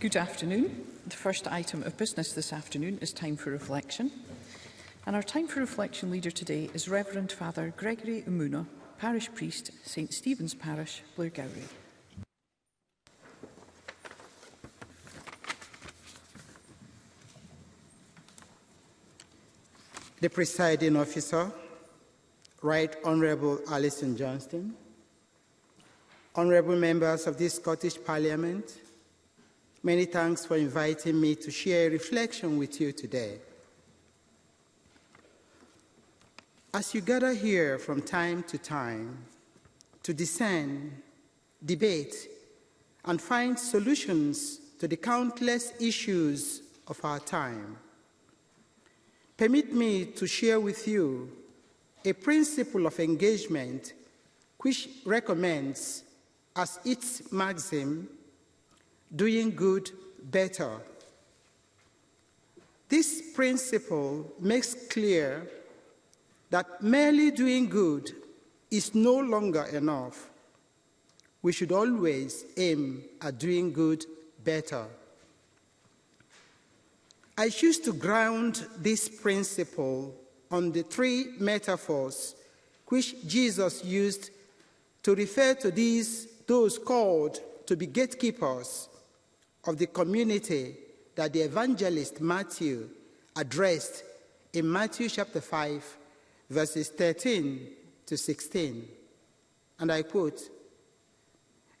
Good afternoon. The first item of business this afternoon is time for reflection. And our time for reflection leader today is Reverend Father Gregory Umuna, Parish Priest, St Stephen's Parish, Blairgowrie. The presiding officer, Right Honourable Alison Johnstone, honourable members of this Scottish Parliament, many thanks for inviting me to share a reflection with you today. As you gather here from time to time to discern, debate, and find solutions to the countless issues of our time, permit me to share with you a principle of engagement which recommends as its maxim doing good better. This principle makes clear that merely doing good is no longer enough. We should always aim at doing good better. I choose to ground this principle on the three metaphors which Jesus used to refer to these, those called to be gatekeepers of the community that the evangelist Matthew addressed in Matthew chapter 5, verses 13 to 16. And I quote,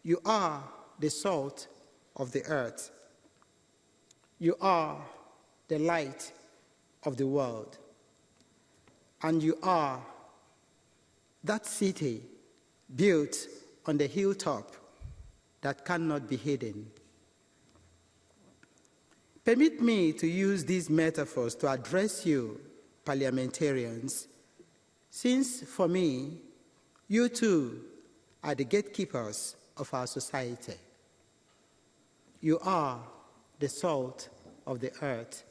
You are the salt of the earth. You are the light of the world. And you are that city built on the hilltop that cannot be hidden. Permit me to use these metaphors to address you, parliamentarians, since for me, you too are the gatekeepers of our society. You are the salt of the earth.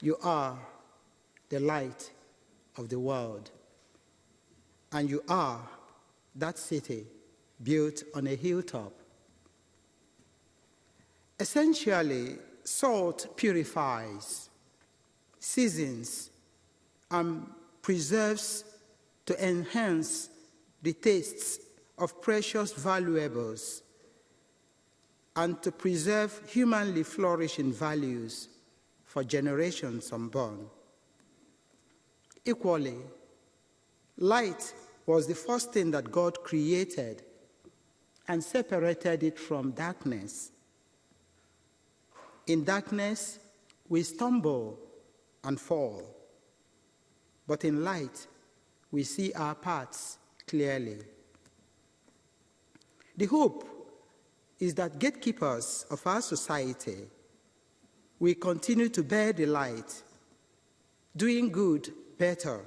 You are the light of the world. And you are that city built on a hilltop. Essentially, salt purifies, seasons, and preserves to enhance the tastes of precious valuables and to preserve humanly flourishing values for generations unborn. Equally, light was the first thing that God created and separated it from darkness. In darkness, we stumble and fall. But in light, we see our paths clearly. The hope is that gatekeepers of our society will continue to bear the light, doing good better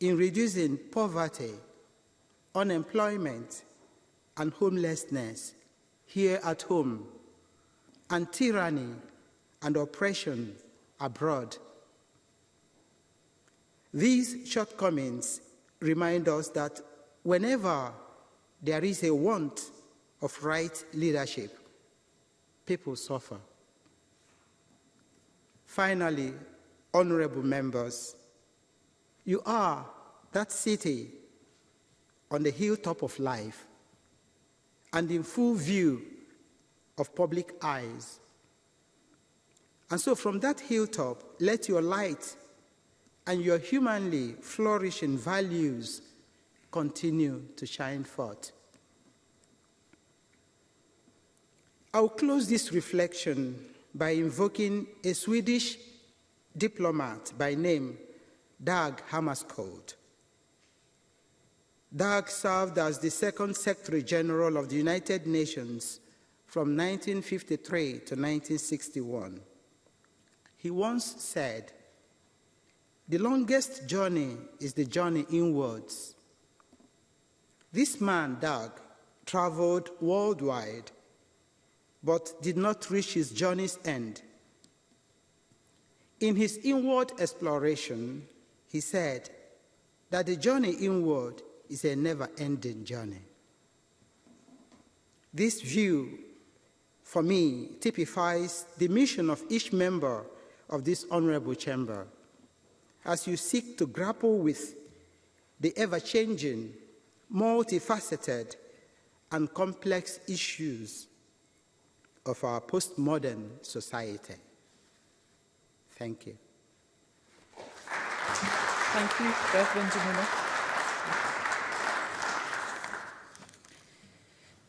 in reducing poverty, unemployment, and homelessness here at home, and tyranny and oppression abroad. These shortcomings remind us that whenever there is a want of right leadership, people suffer. Finally, honorable members, you are that city on the hilltop of life and in full view of public eyes. And so from that hilltop, let your light and your humanly flourishing values continue to shine forth. I'll close this reflection by invoking a Swedish diplomat by name Dag Hammarskjöld. Dag served as the second Secretary General of the United Nations from 1953 to 1961. He once said, the longest journey is the journey inwards. This man, Dag, traveled worldwide, but did not reach his journey's end. In his inward exploration, he said that the journey inward is a never ending journey. This view for me, typifies the mission of each member of this honorable chamber. As you seek to grapple with the ever-changing, multifaceted, and complex issues of our postmodern society. Thank you. Thank you, Reverend Jamila.